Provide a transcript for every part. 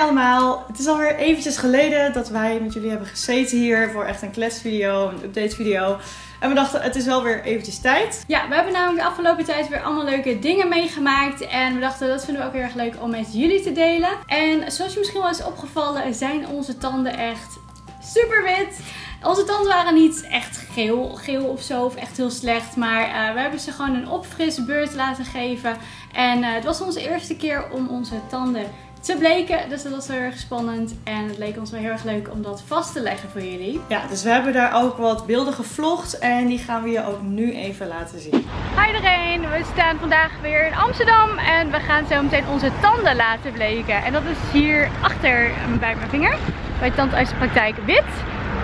Allemaal, het is alweer eventjes geleden dat wij met jullie hebben gezeten hier voor echt een kletsvideo, een update video. En we dachten, het is wel weer eventjes tijd. Ja, we hebben namelijk de afgelopen tijd weer allemaal leuke dingen meegemaakt. En we dachten, dat vinden we ook heel erg leuk om met jullie te delen. En zoals je misschien wel is opgevallen, zijn onze tanden echt super wit. Onze tanden waren niet echt geel, geel of zo, of echt heel slecht. Maar uh, we hebben ze gewoon een opfrisbeurt laten geven. En uh, het was onze eerste keer om onze tanden te bleken. Dus dat was heel erg spannend. En het leek ons wel heel erg leuk om dat vast te leggen voor jullie. Ja, dus we hebben daar ook wat beelden gevlogd. En die gaan we je ook nu even laten zien. Hi iedereen, we staan vandaag weer in Amsterdam. En we gaan zo meteen onze tanden laten bleken. En dat is hier achter bij mijn vinger. Bij Tandartsenpraktijk Wit.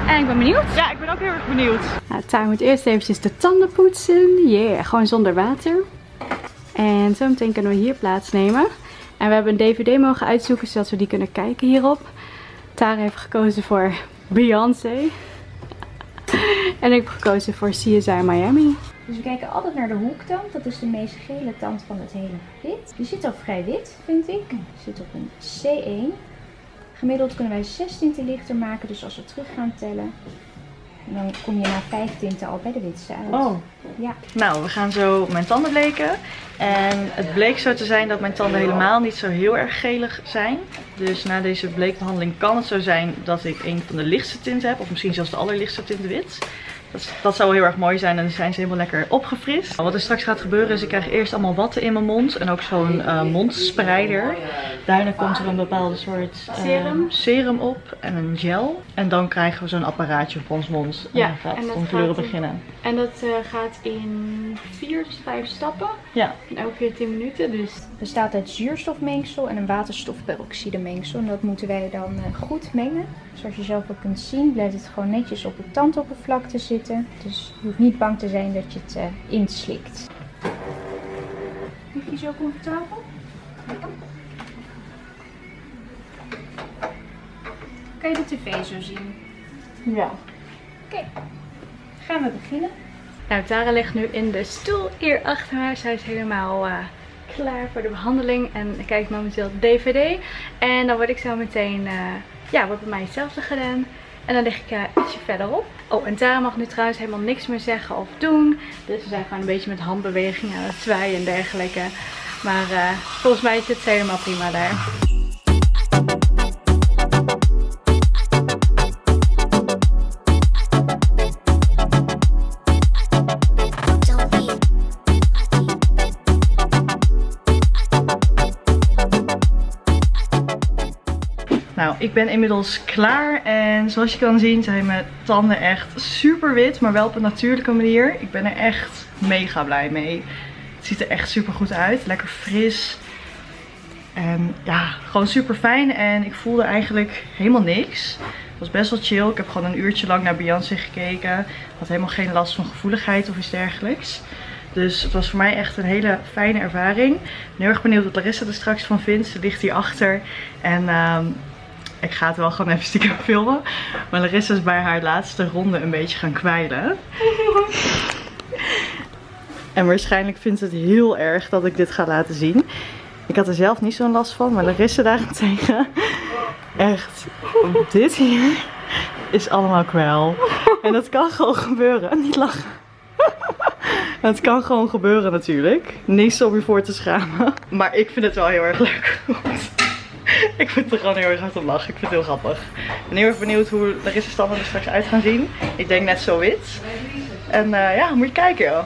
En ik ben benieuwd. Ja, ik ben ook heel erg benieuwd. Nou, Tara moet eerst eventjes de tanden poetsen. Yeah, gewoon zonder water. En zo meteen kunnen we hier plaatsnemen. En we hebben een dvd mogen uitzoeken zodat we die kunnen kijken hierop. Tara heeft gekozen voor Beyoncé. en ik heb gekozen voor CSI Miami. Dus we kijken altijd naar de hoektand. Dat is de meest gele tand van het hele gebit. Die zit al vrij wit, vind ik. Zit op een C1. Gemiddeld kunnen wij 6 tinten lichter maken. Dus als we terug gaan tellen, dan kom je na 5 tinten al bij de witste uit. Oh. Ja. Nou, we gaan zo mijn tanden bleken. En het bleek zo te zijn dat mijn tanden helemaal niet zo heel erg gelig zijn. Dus na deze bleekbehandeling kan het zo zijn dat ik een van de lichtste tinten heb. Of misschien zelfs de allerlichtste tint wit. Dat, dat, zou heel erg mooi zijn en dan zijn ze helemaal lekker opgefrist. Wat er straks gaat gebeuren is ik krijg eerst allemaal watten in mijn mond. En ook zo'n uh, mondspreider. Daarna komt er een bepaalde soort uh, serum. serum op en een gel. En dan krijgen we zo'n apparaatje op ons mond. En Ja, dan gaat en in- beginnen. En dat eh, gaat in 4 tot 5 stappen. Ja. En elke keer 10 minuten. Dus Het bestaat uit zuurstofmengsel en een waterstofperoxidemengsel. En dat moeten wij dan eh, goed mengen. Zoals je zelf ook kunt zien, blijft het gewoon netjes op het tandoppervlakte zitten. Dus je hoeft niet bang te zijn dat je het eh, inslikt. Lig je zo comfortabel? Kan je de tv zo zien? Ja. Oké, gaan we beginnen. Nou, Tara ligt nu in de stoel hier achter haar. Zij is helemaal eh, klaar voor de behandeling. En ik kijk momenteel de DVD. En dan word ik zo meteen, eh, ja, wordt bij mij hetzelfde gedaan. En dan lig ik eh, ietsje verderop. Oh, en Tara mag nu trouwens helemaal niks meer zeggen of doen. Dus we zijn gewoon een beetje met handbewegingen aan het zwaaien en dergelijke. Maar eh, volgens mij zit ze helemaal prima daar. Nou, ik ben inmiddels klaar en zoals je kan zien zijn mijn tanden echt super wit, maar wel op een natuurlijke manier. Ik ben er echt mega blij mee. Het ziet er echt super goed uit, lekker fris. En ja, gewoon super fijn en ik voelde eigenlijk helemaal niks. Het was best wel chill. Ik heb gewoon een uurtje lang naar Beyoncé gekeken. Had helemaal geen last van gevoeligheid of iets dergelijks. Dus het was voor mij echt een hele fijne ervaring. Ik ben heel erg benieuwd wat Larissa er straks van vindt. Ze ligt hier achter. En ehm, ik ga het wel gewoon even stiekem filmen. Maar Larissa is bij haar laatste ronde een beetje gaan kwijlen. en waarschijnlijk vindt ze het heel erg dat ik dit ga laten zien. Ik had er zelf niet zo'n last van, maar Larissa daarentegen. Echt, dit hier is allemaal kwel. En dat kan gewoon gebeuren. Niet lachen. Het kan gewoon gebeuren natuurlijk. Niks om je voor te schamen. Maar ik vind het wel heel erg leuk. ik vind er gewoon heel erg hard om lachen. Ik vind het heel grappig. Ik ben heel erg benieuwd hoe Larissa's tanden er straks uit gaan zien. Ik denk net zo wit. En eh, ja, moet je kijken joh.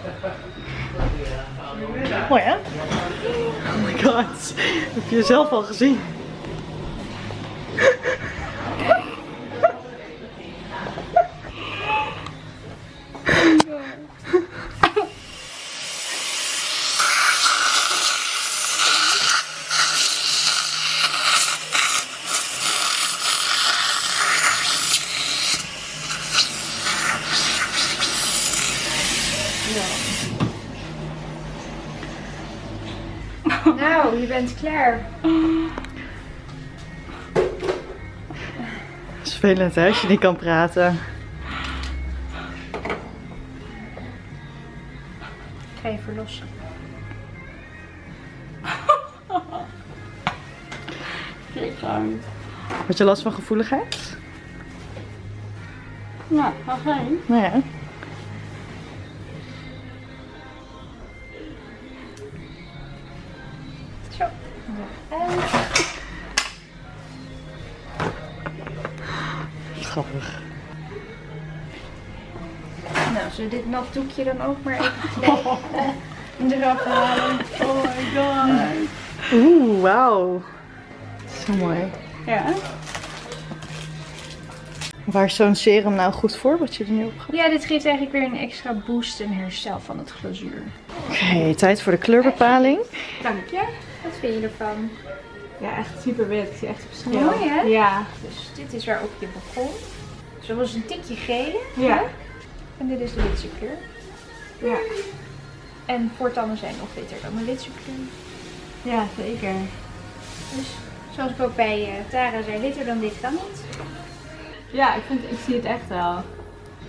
Mooi hè? Oh my god. Heb je jezelf al gezien? Nou, je bent klaar. Het is vervelend hè, als je niet kan praten. Ik ga je verlossen. Gewoon. Had je last van gevoeligheid? Nou, ga geen. Nou En Grappig. nou, zullen we dit nat doekje dan ook maar even eraf halen? Oh my god. Oeh, wauw. Zo mooi. Ja. Waar is zo'n serum nou goed voor, wat je er nu op gaat? Ja, dit geeft eigenlijk weer een extra boost en herstel van het glazuur. Oké, tijd voor de kleurbepaling. Dank je. Wat vind je ervan? Ja, echt super wit. Ik zie echt verschil. Mooi, hè? Ja. Dus dit is waarop je begon. Zo was een tikje gele. Ja. En dit is de witse kleur. Ja. En voortanden zijn nog witter dan de witse kleur. Ja, zeker. Dus zoals ik ook bij eh, Tara zei, witter dan dit kan niet. Ja, ik, vind, ik zie het echt wel.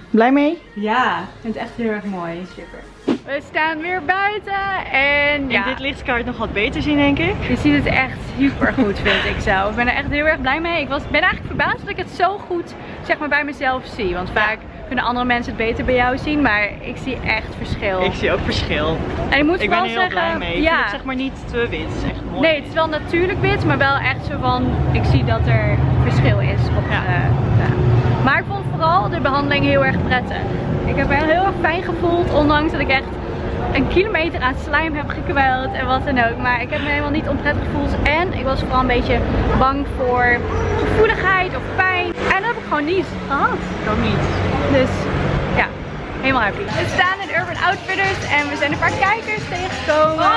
Blij mee? Ja, ik vind het echt heel erg mooi. Super. We staan weer buiten en In dit licht kan je het nog wat beter zien, denk ik. je ziet het echt super goed, vind ik zo. Ik ben er echt heel erg blij mee. Ik was, ben eigenlijk verbaasd dat ik het zo goed zeg maar, bij mezelf zie. Want vaak kunnen andere mensen het beter bij jou zien, maar ik zie echt verschil. Ik zie ook verschil. en ik moet Ik ben er heel zeggen, blij mee. Ik ja, vind het zeg maar niet te wit. Het is echt mooi. nee, het is wel natuurlijk wit, maar wel echt zo van, ik zie dat er verschil is. Op, Ja. ja. Maar ik vond vooral de behandeling heel erg prettig. Ik heb me heel erg fijn gevoeld, ondanks dat ik echt een kilometer aan slijm heb gekweld en wat dan ook. Maar ik heb me helemaal niet onprettig gevoeld. En ik was vooral een beetje bang voor gevoeligheid of pijn. En dat heb ik gewoon niet gehad. Ik ook niet. Dus ja, helemaal happy. We staan in Urban Outfitters en we zijn een paar kijkers tegengekomen.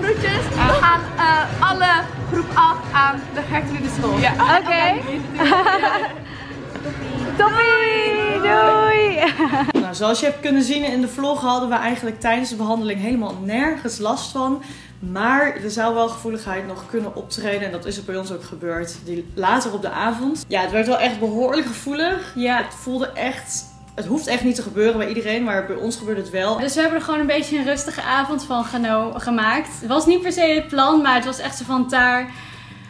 Groetjes aan eh, alle groep 8 aan de Gertrude School. Ja. Oké. Toppie! Doei! Nou, zoals je hebt kunnen zien in de vlog hadden we eigenlijk tijdens de behandeling helemaal nergens last van. Maar er zou wel gevoeligheid nog kunnen optreden. En dat is er bij ons ook gebeurd. Die later op de avond. Ja, het werd wel echt behoorlijk gevoelig. Ja. Het voelde echt... Het hoeft echt niet te gebeuren bij iedereen, maar bij ons gebeurde het wel. Dus we hebben er gewoon een beetje een rustige avond van geno- gemaakt. Het was niet per se het plan, maar het was echt zo van daar.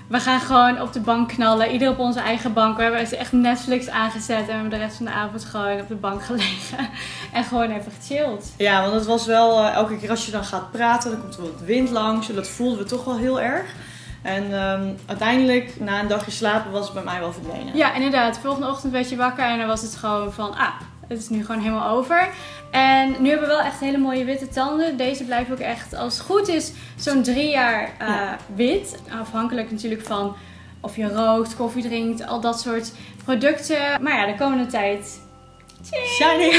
We gaan gewoon op de bank knallen. Ieder op onze eigen bank. We hebben echt Netflix aangezet en we hebben de rest van de avond gewoon op de bank gelegen. En gewoon even gechilled. Ja, want het was wel eh, elke keer als je dan gaat praten, dan komt er wat wind langs. En dat voelden we toch wel heel erg. En ehm, uiteindelijk, na een dagje slapen, was het bij mij wel verdwenen. Ja, inderdaad. De volgende ochtend werd je wakker en dan was het gewoon van, ah, het is nu gewoon helemaal over. En nu hebben we wel echt hele mooie witte tanden. Deze blijven ook echt, als het goed is, zo'n drie jaar eh, Ja. wit. Afhankelijk natuurlijk van of je rookt, koffie drinkt, al dat soort producten. Maar ja, de komende tijd. Shiny!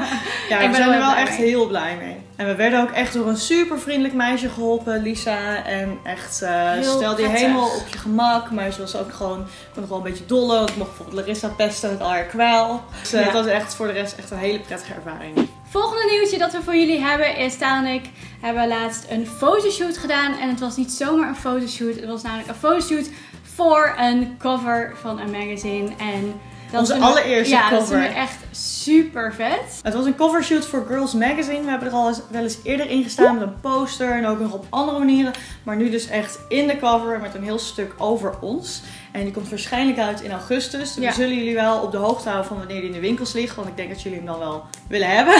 ja, Ik ben we zijn er wel wel blij echt mee. heel blij mee. En we werden ook echt door een super vriendelijk meisje geholpen, Lisa. En echt, eh Heel stelde je helemaal op je gemak. Maar ze was ook gewoon, ik vond nog wel een beetje dolle. Want ik mocht bijvoorbeeld Larissa pesten met al haar kwel. Dus eh, Ja. het was echt voor de rest echt een hele prettige ervaring. Volgende nieuwtje dat we voor jullie hebben is Taan en ik hebben laatst een fotoshoot gedaan. En het was niet zomaar een fotoshoot. Het was namelijk een fotoshoot voor een cover van een magazine. En dat Onze we- allereerste ja, dat cover. we echt super vet. Het was een covershoot voor Girls Magazine. We hebben er al eens, wel eens eerder in gestaan met een poster en ook nog op andere manieren. Maar nu dus echt in de cover met een heel stuk over ons. En die komt waarschijnlijk uit in augustus. Dus Ja. we zullen jullie wel op de hoogte houden van wanneer die in de winkels ligt. Want ik denk dat jullie hem dan wel willen hebben.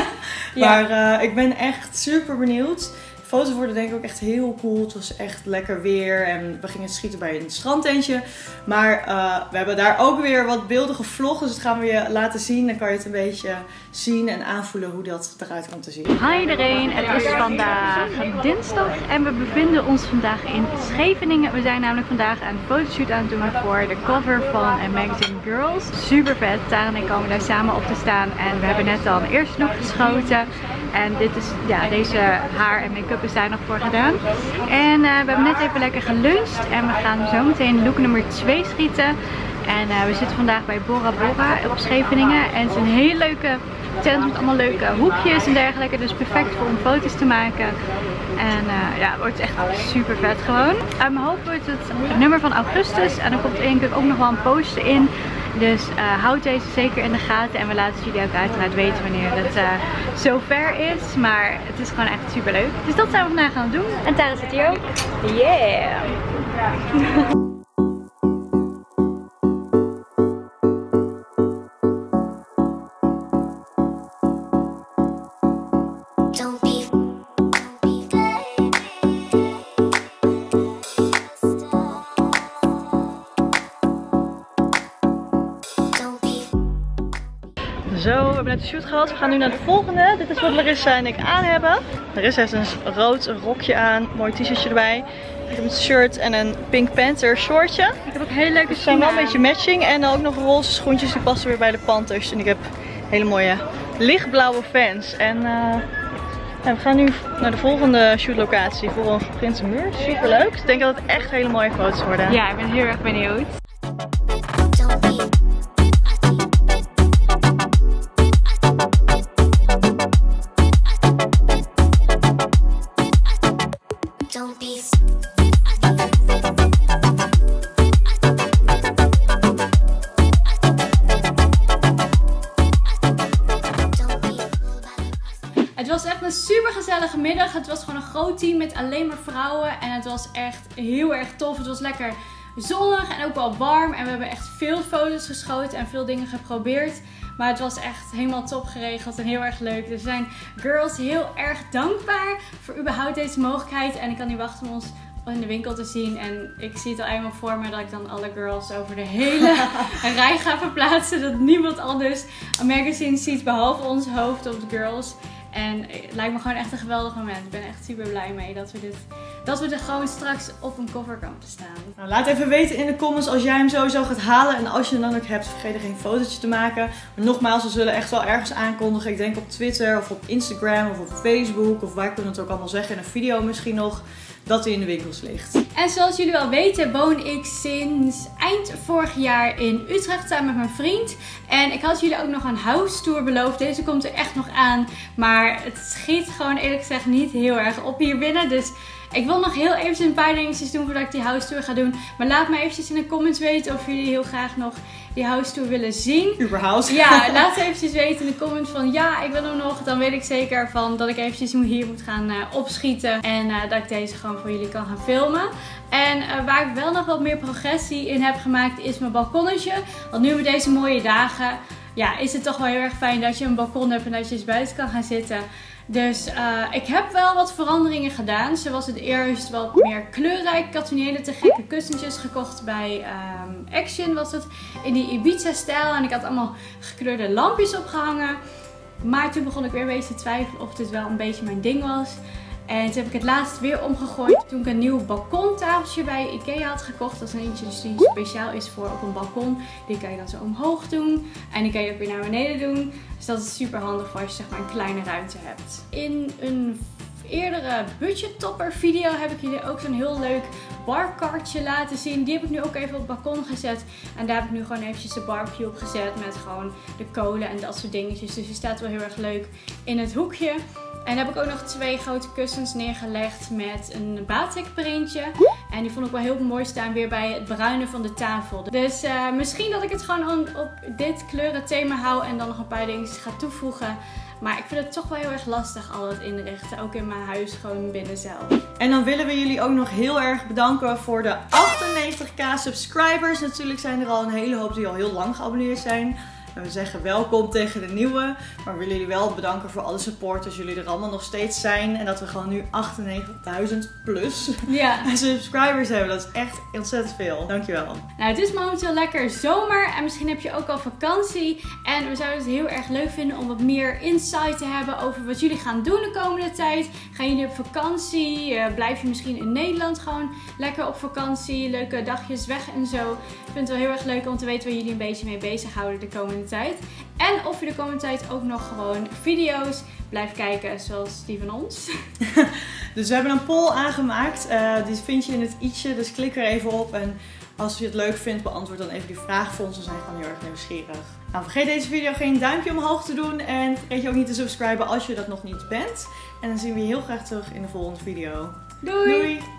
Ja. Maar eh, ik ben echt super benieuwd. Foto's worden denk ik ook echt heel cool. Het was echt lekker weer. En we gingen schieten bij een strandtentje. Maar eh, we hebben daar ook weer wat beelden gevlogd. Dus dat gaan we je laten zien. Dan kan je het een beetje zien en aanvoelen hoe dat eruit komt te zien. Hi iedereen, het is vandaag dinsdag en we bevinden ons vandaag in Scheveningen. We zijn namelijk vandaag een fotoshoot aan het doen voor de cover van magazine Girls. Super vet, Tara en ik komen daar samen op te staan en we hebben net al een eerste look geschoten. En dit is, ja, deze haar en make-up is daar nog voor gedaan. En eh, we hebben net even lekker geluncht en we gaan zo meteen look nummer 2 schieten. En eh, we zitten vandaag bij Bora Bora op Scheveningen en het is een hele leuke tent met allemaal leuke hoekjes en dergelijke. Dus perfect voor om foto's te maken. En eh, ja, het wordt echt super vet gewoon. Uit mijn hoofd wordt het nummer van augustus. En er komt denk ik ook nog wel een poster in. Dus uh, houd deze zeker in de gaten. En we laten jullie ook uiteraard weten wanneer het uh, zover is. Maar het is gewoon echt super leuk. Dus dat zijn we vandaag gaan doen. En Tara zit hier ook. Yeah! we hebben net de shoot gehad. We gaan nu naar de volgende. Dit is wat Larissa en ik aan hebben. Larissa heeft een rood rokje aan, mooi t-shirtje erbij. Ik heb een shirt en een Pink Panther shortje. Ik heb ook hele leuke Ze zijn wel een beetje matching. En dan ook nog roze schoentjes die passen weer bij de Panthers. En ik heb hele mooie lichtblauwe fans. En uh, ja, we gaan nu naar de volgende shootlocatie voor een Prinsenmuur. Super leuk. Ik denk dat het echt hele mooie foto's worden. Ja, ik ben heel erg benieuwd. Het was gewoon een groot team met alleen maar vrouwen. En het was echt heel erg tof. Het was lekker zonnig en ook wel warm. En we hebben echt veel foto's geschoten en veel dingen geprobeerd. Maar het was echt helemaal top geregeld en heel erg leuk. Dus we zijn girls heel erg dankbaar voor überhaupt deze mogelijkheid. En ik kan niet wachten om ons in de winkel te zien. En ik zie het al eenmaal voor me dat ik dan alle girls over de hele rij ga verplaatsen. Dat niemand anders een magazine ziet behalve ons hoofd op de girls. En het lijkt me gewoon echt een geweldig moment. Ik ben echt super blij mee dat we, dit, dat we er gewoon straks op een cover komen te staan. Nou, laat even weten in de comments als jij hem sowieso gaat halen. En als je hem dan ook hebt, vergeet er geen fotootje te maken. Maar nogmaals, we zullen echt wel ergens aankondigen. Ik denk op Twitter of op Instagram of op Facebook. Of waar kunnen we het ook allemaal zeggen. In een video misschien nog. Dat in de winkels ligt. En zoals jullie wel weten woon ik sinds eind vorig jaar in Utrecht samen met mijn vriend. En ik had jullie ook nog een house tour beloofd. Deze komt er echt nog aan. Maar het schiet gewoon eerlijk gezegd niet heel erg op hier binnen. Dus ik wil nog heel even een paar dingetjes doen voordat ik die house tour ga doen. Maar laat me eventjes in de comments weten of jullie heel graag nog die house tour willen zien. Überhaupt. Ja, laat eventjes weten in de comments van ja, ik wil hem nog. Dan weet ik zeker van dat ik eventjes hier moet gaan uh, opschieten. En uh, dat ik deze gewoon voor jullie kan gaan filmen. En uh, waar ik wel nog wat meer progressie in heb gemaakt is mijn balkonnetje. Want nu met deze mooie dagen ja, is het toch wel heel erg fijn dat je een balkon hebt en dat je eens buiten kan gaan zitten. Dus uh, ik heb wel wat veranderingen gedaan. Zo was het eerst wat meer kleurrijk. Ik had toen hele te gekke kussentjes gekocht bij um, Action was het. In die Ibiza stijl. En ik had allemaal gekleurde lampjes opgehangen. Maar toen begon ik weer een beetje te twijfelen of dit wel een beetje mijn ding was. En toen heb ik het laatst weer omgegooid. Toen ik een nieuw balkontafeltje bij Ikea had gekocht. Dat is een eentje dus die speciaal is voor op een balkon. Die kan je dan zo omhoog doen. En die kan je ook weer naar beneden doen. Dus dat is super handig voor als je zeg maar een kleine ruimte hebt. In een eerdere budget topper video heb ik jullie ook zo'n heel leuk barkartje laten zien. Die heb ik nu ook even op het balkon gezet. En daar heb ik nu gewoon eventjes de barbecue op gezet met gewoon de kolen en dat soort dingetjes. Dus die staat wel heel erg leuk in het hoekje. En heb ik ook nog twee grote kussens neergelegd met een batik printje. En die vond ik wel heel mooi staan weer bij het bruinen van de tafel. Dus uh, misschien dat ik het gewoon op dit kleurenthema hou en dan nog een paar dingetjes ga toevoegen. Maar ik vind het toch wel heel erg lastig al het inrichten. Ook in mijn huis gewoon binnen zelf. En dan willen we jullie ook nog heel erg bedanken voor de 98k subscribers. Natuurlijk zijn er al een hele hoop die al heel lang geabonneerd zijn. En we zeggen welkom tegen de nieuwe. Maar we willen jullie wel bedanken voor alle supporters. Jullie er allemaal nog steeds zijn. En dat we gewoon nu 98.000 plus ja. subscribers hebben. Dat is echt ontzettend veel. Dankjewel. Nou, het is momenteel lekker zomer. En misschien heb je ook al vakantie. En we zouden het heel erg leuk vinden om wat meer insight te hebben over wat jullie gaan doen de komende tijd. Gaan jullie op vakantie? Uh, blijf je misschien in Nederland gewoon lekker op vakantie? Leuke dagjes weg en zo. Ik vind het wel heel erg leuk om te weten waar jullie een beetje mee bezighouden de komende tijd. En of je de komende tijd ook nog gewoon video's blijft kijken zoals die van ons. dus we hebben een poll aangemaakt. Uh, die vind je in het i'tje, dus klik er even op. En als je het leuk vindt, beantwoord dan even die vraag voor ons. We zijn gewoon heel erg nieuwsgierig. Nou, vergeet deze video geen duimpje omhoog te doen. En vergeet je ook niet te subscriben als je dat nog niet bent. En dan zien we je heel graag terug in de volgende video. Doei! Doei.